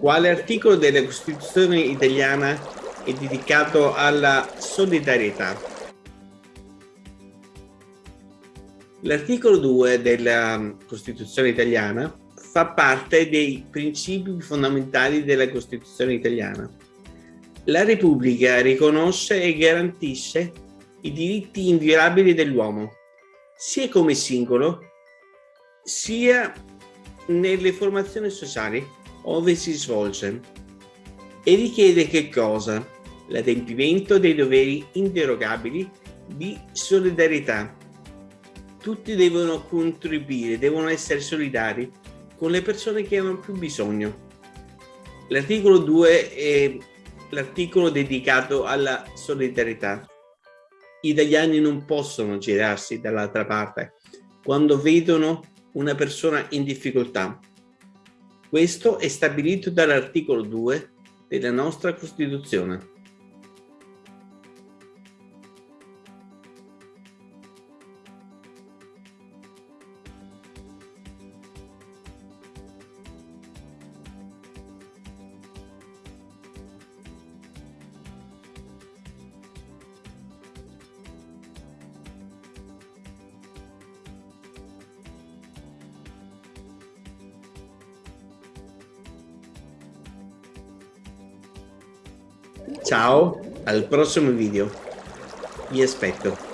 Quale articolo della Costituzione italiana è dedicato alla solidarietà? L'articolo 2 della Costituzione italiana fa parte dei principi fondamentali della Costituzione italiana. La Repubblica riconosce e garantisce i diritti inviolabili dell'uomo, sia come singolo, sia nelle formazioni sociali ove si svolge e richiede che cosa? L'adempimento dei doveri inderogabili di solidarietà. Tutti devono contribuire, devono essere solidari con le persone che hanno più bisogno. L'articolo 2 è l'articolo dedicato alla solidarietà. Gli italiani non possono girarsi dall'altra parte quando vedono una persona in difficoltà. Questo è stabilito dall'articolo 2 della nostra Costituzione. Ciao, al prossimo video. Vi aspetto.